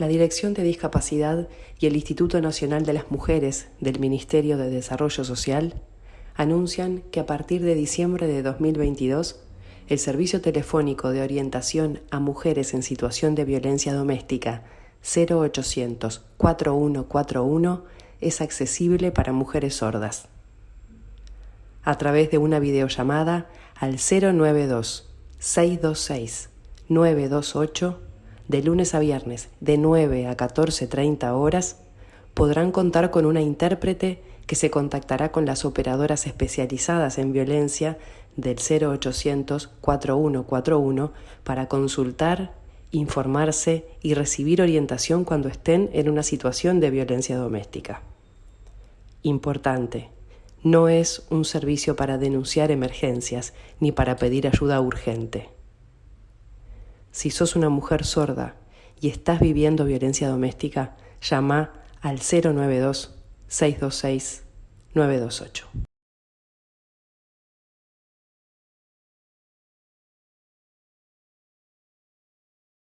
La Dirección de Discapacidad y el Instituto Nacional de las Mujeres del Ministerio de Desarrollo Social anuncian que a partir de diciembre de 2022 el Servicio Telefónico de Orientación a Mujeres en Situación de Violencia Doméstica 0800 4141 es accesible para mujeres sordas. A través de una videollamada al 092 626 928 de lunes a viernes de 9 a 14.30 horas podrán contar con una intérprete que se contactará con las operadoras especializadas en violencia del 0800 4141 para consultar, informarse y recibir orientación cuando estén en una situación de violencia doméstica. Importante, no es un servicio para denunciar emergencias ni para pedir ayuda urgente. Si sos una mujer sorda y estás viviendo violencia doméstica, llama al 092 626 928.